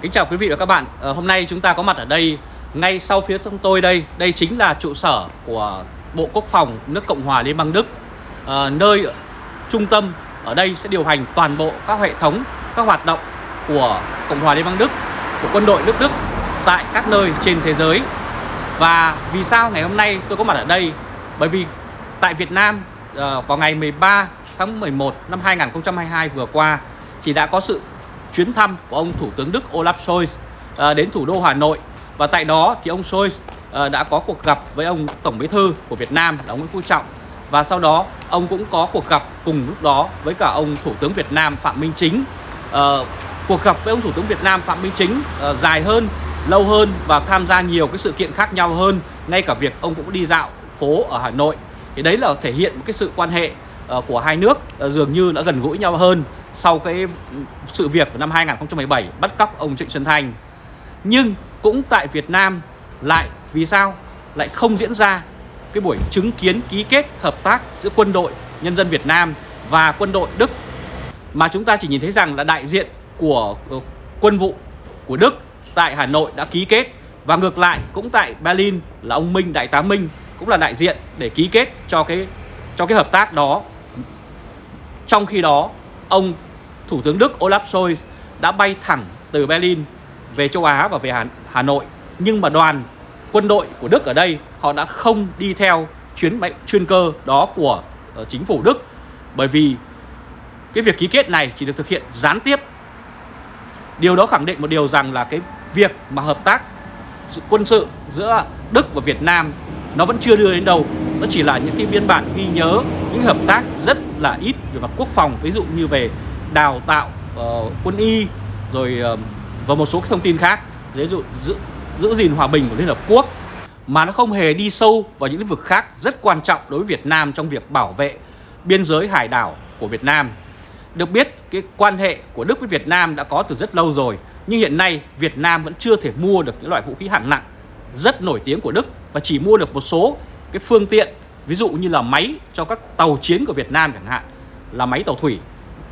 Kính chào quý vị và các bạn. À, Hôm nay chúng ta có mặt ở đây Ngay sau phía trong tôi đây. Đây chính là trụ sở của Bộ Quốc phòng nước Cộng hòa Liên bang Đức. À, Nơi trung tâm ở đây sẽ điều hành toàn bộ các hệ thống Các hoạt động của Cộng hòa Liên bang Đức Của quân đội nước Đức Tại các nơi trên thế giới. Và vì sao ngày hôm nay tôi có mặt ở đây? Bởi vì tại Việt Nam à, Vào ngày 13 tháng 11 năm 2022 vừa qua Thì đã có sự chuyến thăm của ông Thủ tướng Đức Olaf Scholz à, đến thủ đô Hà Nội. Và tại đó thì ông Scholz à, đã có cuộc gặp với ông Tổng Bí thư của Việt Nam là ông Nguyễn Phú Trọng. Và sau đó ông cũng có cuộc gặp cùng lúc đó với cả ông Thủ tướng Việt Nam Phạm Minh Chính. À, cuộc gặp với ông Thủ tướng Việt Nam Phạm Minh Chính à, dài hơn lâu hơn và tham gia nhiều cái sự kiện khác nhau hơn ngay cả việc ông cũng đi dạo phố ở Hà Nội. Thì đấy là thể hiện một cái sự quan hệ Ờ, của hai nước ờ, dường như đã gần gũi nhau hơn sau cái sự việc của năm 2017 bắt cóc ông Trịnh Xuân Thanh. Nhưng cũng tại Việt Nam lại, vì sao lại không diễn ra cái buổi chứng kiến ký kết hợp tác giữa quân đội nhân dân Việt Nam và quân đội Đức mà chúng ta chỉ nhìn thấy rằng là đại diện của ờ, quân vụ của Đức tại Hà Nội đã ký kết và ngược lại cũng tại Berlin là ông Minh, đại tá Minh cũng là đại diện để ký kết cho cái cho cái hợp tác đó. Trong khi đó, ông Thủ tướng Đức Olaf Scholz đã bay thẳng từ Berlin về châu Á và về Hà, Hà Nội. Nhưng mà đoàn quân đội của Đức ở đây họ đã không đi theo chuyến bay chuyên cơ đó của ờ, chính phủ Đức bởi vì cái việc ký kết này chỉ được thực hiện gián tiếp. Điều đó khẳng định một điều rằng là cái việc mà hợp tác quân sự giữa Đức và Việt Nam nó vẫn chưa đưa đến đâu nó chỉ là những cái biên bản ghi nhớ những hợp tác rất là ít về mặt quốc phòng. Ví dụ như về đào tạo uh, quân y rồi uh, và một số cái thông tin khác. Ví dụ giữ, giữ gìn hòa bình của Liên Hợp Quốc. Mà nó không hề đi sâu vào những lĩnh vực khác rất quan trọng đối với Việt Nam trong việc bảo vệ biên giới hải đảo của Việt Nam. Được biết cái quan hệ của Đức với Việt Nam đã có từ rất lâu rồi nhưng hiện nay Việt Nam vẫn chưa thể mua được những loại vũ khí hạng nặng rất nổi tiếng của Đức và chỉ mua được một số cái phương tiện ví dụ như là máy cho các tàu chiến của Việt Nam chẳng hạn là máy tàu thủy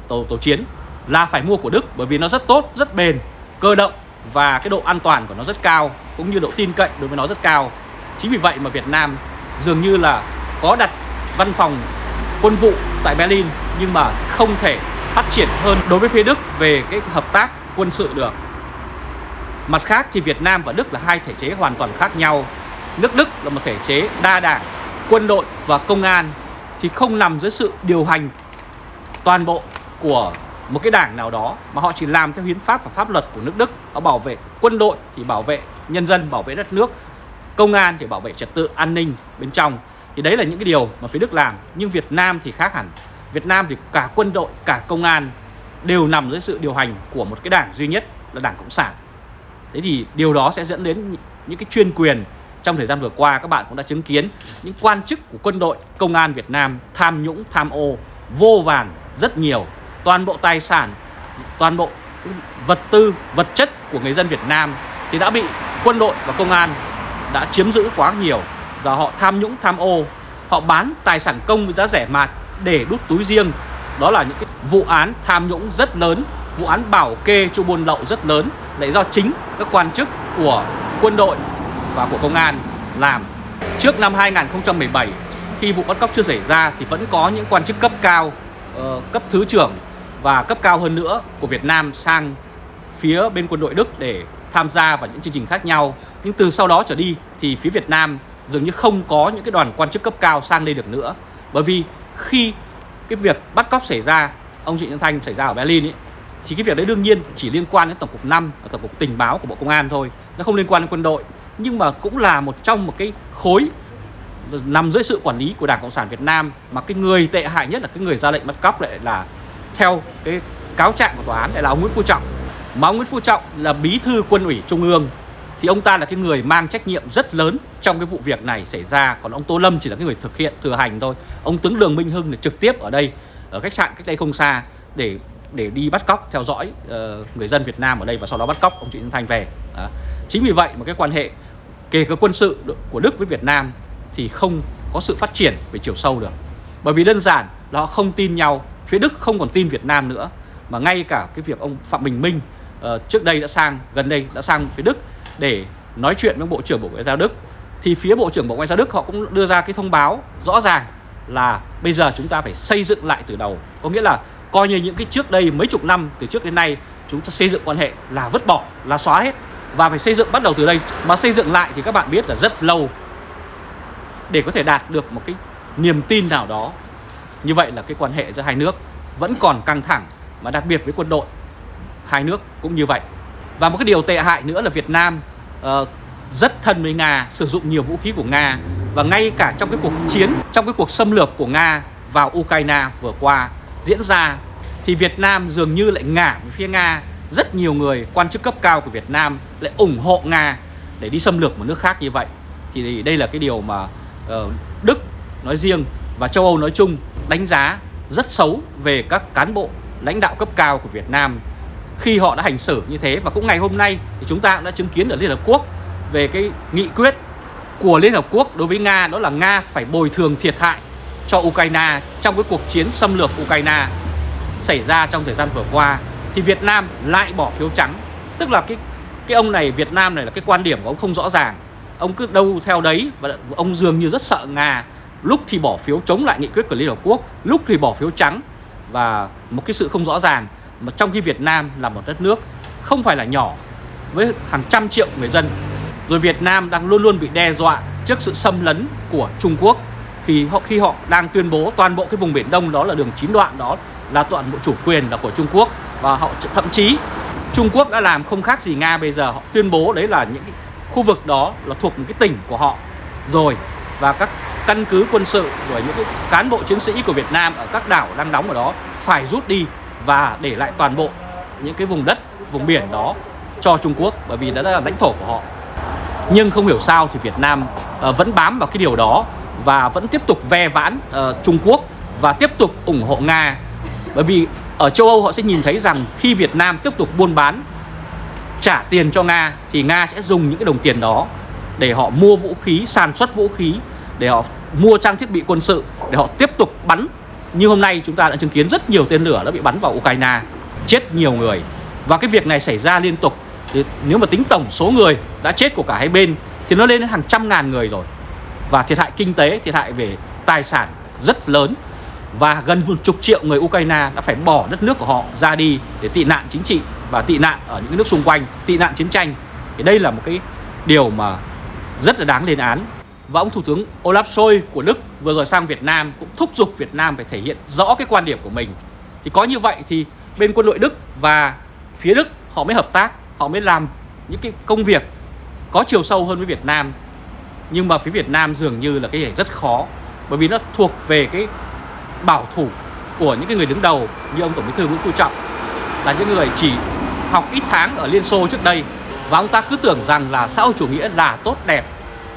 tàu tàu chiến là phải mua của Đức bởi vì nó rất tốt rất bền cơ động và cái độ an toàn của nó rất cao cũng như độ tin cậy đối với nó rất cao chính vì vậy mà Việt Nam dường như là có đặt văn phòng quân vụ tại Berlin nhưng mà không thể phát triển hơn đối với phía Đức về cái hợp tác quân sự được Mặt khác thì Việt Nam và Đức là hai thể chế hoàn toàn khác nhau. Nước Đức là một thể chế đa đảng, quân đội và công an thì không nằm dưới sự điều hành toàn bộ của một cái đảng nào đó mà họ chỉ làm theo hiến pháp và pháp luật của nước Đức. Họ bảo vệ quân đội thì bảo vệ nhân dân, bảo vệ đất nước, công an thì bảo vệ trật tự an ninh bên trong. Thì đấy là những cái điều mà phía Đức làm. Nhưng Việt Nam thì khác hẳn. Việt Nam thì cả quân đội, cả công an đều nằm dưới sự điều hành của một cái đảng duy nhất là Đảng Cộng sản. Thế thì điều đó sẽ dẫn đến những cái chuyên quyền trong thời gian vừa qua các bạn cũng đã chứng kiến những quan chức của quân đội, công an Việt Nam tham nhũng, tham ô vô vàn rất nhiều. Toàn bộ tài sản, toàn bộ vật tư, vật chất của người dân Việt Nam thì đã bị quân đội và công an đã chiếm giữ quá nhiều. Và họ tham nhũng, tham ô, họ bán tài sản công với giá rẻ mạt để đút túi riêng. Đó là những cái vụ án tham nhũng rất lớn, vụ án bảo kê cho buôn lậu rất lớn lại do chính các quan chức của quân đội và của công an làm. Trước năm 2017, khi vụ bắt cóc chưa xảy ra thì vẫn có những quan chức cấp cao, ờ, cấp thứ trưởng và cấp cao hơn nữa của Việt Nam sang phía bên quân đội Đức để tham gia vào những chương trình khác nhau. Nhưng từ sau đó trở đi thì phía Việt Nam dường như không có những cái đoàn quan chức cấp cao sang đây được nữa. Bởi vì khi cái việc bắt cóc xảy ra, ông Trịnh Nhân Thanh xảy ra ở Berlin ấy, thì cái việc đấy đương nhiên chỉ liên quan đến tổng cục 5 và tổng cục tình báo của Bộ Công an thôi nó không liên quan đến quân đội nhưng mà cũng là một trong một cái khối nằm dưới sự quản lý của Đảng Cộng sản Việt Nam mà cái người tệ hại nhất là cái người ra lệnh bắt cóc lại là theo cái cáo trạng của tòa án lại là ông Nguyễn Phú Trọng mà ông Nguyễn Phú Trọng là bí thư quân ủy Trung ương thì ông ta là cái người mang trách nhiệm rất lớn trong cái vụ việc này xảy ra còn ông Tô Lâm chỉ là cái người thực hiện thừa hành thôi ông tướng Đường Minh Hưng là trực tiếp ở đây ở khách sạn cách đây không xa để để đi bắt cóc theo dõi uh, người dân Việt Nam ở đây và sau đó bắt cóc ông Trịnh Xuân Thanh về. à. Chính vì vậy mà cái quan hệ kể cả quân sự của Đức với Việt Nam thì không có sự phát triển về chiều sâu được. Bởi vì đơn giản là họ không tin nhau, phía Đức không còn tin Việt Nam nữa mà ngay cả cái việc ông Phạm Bình Minh uh, trước đây đã sang gần đây đã sang phía Đức để nói chuyện với Bộ trưởng Bộ Ngoại giao Đức thì phía Bộ trưởng Bộ Ngoại giao Đức họ cũng đưa ra cái thông báo rõ ràng là bây giờ chúng ta phải xây dựng lại từ đầu có nghĩa là coi như những cái trước đây mấy chục năm từ trước đến nay chúng ta xây dựng quan hệ là vứt bỏ là xóa hết và phải xây dựng bắt đầu từ đây. Mà xây dựng lại thì các bạn biết là rất lâu. Để có thể đạt được một cái niềm tin nào đó. Như vậy là cái quan hệ giữa hai nước vẫn còn căng thẳng mà đặc biệt với quân đội. Hai nước cũng như vậy. Và một cái điều tệ hại nữa là Việt Nam uh, rất thân với Nga sử dụng nhiều vũ khí của Nga. Và ngay cả trong cái cuộc chiến trong cái cuộc xâm lược của Nga vào Ukraine vừa qua diễn ra thì Việt Nam dường như lại ngả về phía Nga rất nhiều người, quan chức cấp cao của Việt Nam lại ủng hộ Nga để đi xâm lược một nước khác như vậy. Thì đây là cái điều mà ờ, Đức nói riêng và châu Âu nói chung đánh giá rất xấu về các cán bộ lãnh đạo cấp cao của Việt Nam khi họ đã hành xử như thế. Và cũng ngày hôm nay thì chúng ta cũng đã chứng kiến ở Liên Hợp Quốc về cái nghị quyết của Liên Hợp Quốc đối với Nga, đó là Nga phải bồi thường thiệt hại cho Ukraine trong cái cuộc chiến xâm lược Ukraine xảy ra trong thời gian vừa qua thì Việt Nam lại bỏ phiếu trắng. Tức là cái cái ông này, Việt Nam này là cái quan điểm của ông không rõ ràng. Ông cứ đâu theo đấy và ông dường như rất sợ Nga. Lúc thì bỏ phiếu chống lại nghị quyết của Liên Hợp Quốc, lúc thì bỏ phiếu trắng và một cái sự không rõ ràng. Mà trong khi Việt Nam là một đất nước không phải là nhỏ, với hàng trăm triệu người dân. Rồi Việt Nam đang luôn luôn bị đe dọa trước sự xâm lấn của Trung Quốc. Khi họ khi họ đang tuyên bố toàn bộ cái vùng biển Đông, đó là đường chín đoạn đó, là toàn bộ chủ quyền là của Trung Quốc và họ thậm chí Trung Quốc đã làm không khác gì Nga bây giờ họ tuyên bố đấy là những khu vực đó là thuộc một cái tỉnh của họ rồi và các căn cứ quân sự của những cái cán bộ chiến sĩ của Việt Nam ở các đảo đang đóng ở đó phải rút đi và để lại toàn bộ những cái vùng đất, vùng biển đó cho Trung Quốc bởi vì đó là lãnh thổ của họ. Nhưng không hiểu sao thì Việt Nam ờ, vẫn bám vào cái điều đó và vẫn tiếp tục ve vãn ờ, Trung Quốc và tiếp tục ủng hộ Nga. Bởi vì ở châu Âu họ sẽ nhìn thấy rằng khi Việt Nam tiếp tục buôn bán trả tiền cho Nga thì Nga sẽ dùng những cái đồng tiền đó để họ mua vũ khí, sản xuất vũ khí, để họ mua trang thiết bị quân sự, để họ tiếp tục bắn. Như hôm nay chúng ta đã chứng kiến rất nhiều tên lửa đã bị bắn vào Ukraine, chết nhiều người. Và cái việc này xảy ra liên tục thì nếu mà tính tổng số người đã chết của cả hai bên thì nó lên đến hàng trăm ngàn người rồi. Và thiệt hại kinh tế, thiệt hại về tài sản rất lớn và gần một chục triệu người Ukraine đã phải bỏ đất nước của họ ra đi để tị nạn chính trị và tị nạn ở những nước xung quanh, tị nạn chiến tranh. Thì đây là một cái điều mà rất là đáng lên án. Và ông Thủ tướng Olaf Scholz của Đức vừa rồi sang Việt Nam cũng thúc giục Việt Nam phải thể hiện rõ cái quan điểm của mình. Thì có như vậy thì bên quân đội Đức và phía Đức họ mới hợp tác, họ mới làm những cái công việc có chiều sâu hơn với Việt Nam. Nhưng mà phía Việt Nam dường như là cái này rất khó bởi vì nó thuộc về cái bảo thủ của những cái người đứng đầu như ông Tổng Bí thư Nguyễn Phú Trọng là những người chỉ học ít tháng ở Liên Xô trước đây. Và ông ta cứ tưởng rằng là xã hội chủ nghĩa là tốt đẹp,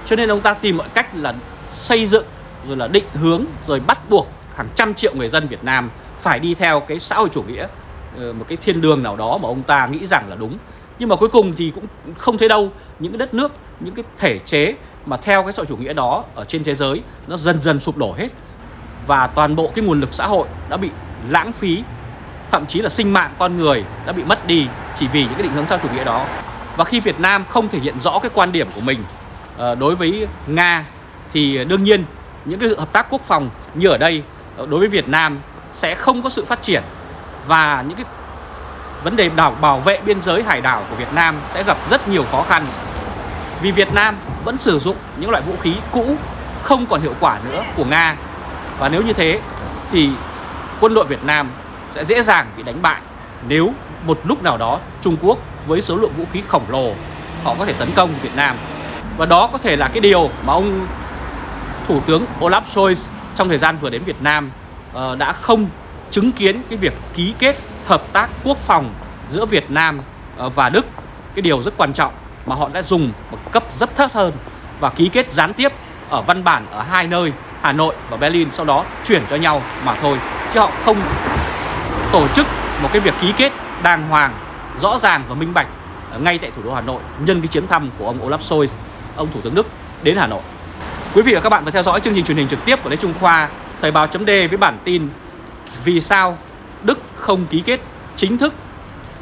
cho nên ông ta tìm mọi cách là xây dựng, rồi là định hướng, rồi bắt buộc hàng trăm triệu người dân Việt Nam phải đi theo cái xã hội chủ nghĩa ờ, một cái thiên đường nào đó mà ông ta nghĩ rằng là đúng. Nhưng mà cuối cùng thì cũng không thấy đâu, những cái đất nước, những cái thể chế mà theo cái xã hội chủ nghĩa đó ở trên thế giới nó dần dần sụp đổ hết và toàn bộ cái nguồn lực xã hội đã bị lãng phí, thậm chí là sinh mạng con người đã bị mất đi chỉ vì những cái định hướng sau chủ nghĩa đó. Và khi Việt Nam không thể hiện rõ cái quan điểm của mình ờ, đối với Nga, thì đương nhiên những cái hợp tác quốc phòng như ở đây ờ, đối với Việt Nam sẽ không có sự phát triển. Và những cái vấn đề đảo, bảo vệ biên giới hải đảo của Việt Nam sẽ gặp rất nhiều khó khăn. Vì Việt Nam vẫn sử dụng những loại vũ khí cũ, không còn hiệu quả nữa của Nga và nếu như thế, thì quân đội Việt Nam sẽ dễ dàng bị đánh bại nếu một lúc nào đó Trung Quốc với số lượng vũ khí khổng lồ họ có thể tấn công Việt Nam. Và đó có thể là cái điều mà ông Thủ tướng Olaf Scholz trong thời gian vừa đến Việt Nam ờ, đã không chứng kiến cái việc ký kết hợp tác quốc phòng giữa Việt Nam ờ, và Đức. Cái điều rất quan trọng mà họ đã dùng một cấp rất thấp hơn và ký kết gián tiếp ở văn bản ở hai nơi. Hà Nội và Berlin sau đó chuyển cho nhau mà thôi chứ họ không tổ chức một cái việc ký kết đàng hoàng rõ ràng và minh bạch ờ, ngay tại thủ đô Hà Nội nhân cái chuyến thăm của ông Olaf Scholz, ông Thủ tướng Đức đến Hà Nội. Quý vị và các bạn vừa theo dõi chương trình truyền hình trực tiếp của Lê Trung Khoa, Thời báo chấm với bản tin Vì sao Đức không ký kết chính thức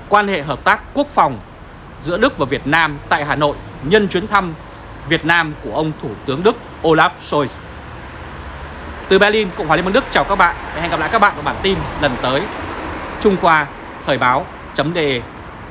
quan hệ hợp tác quốc phòng giữa Đức và Việt Nam tại Hà Nội nhân chuyến thăm Việt Nam của ông Thủ tướng Đức Olaf Scholz. Từ Berlin, Cộng hòa Liên bang Đức chào các bạn và hẹn gặp lại các bạn vào bản tin lần tới. Trung Khoa Thời báo.de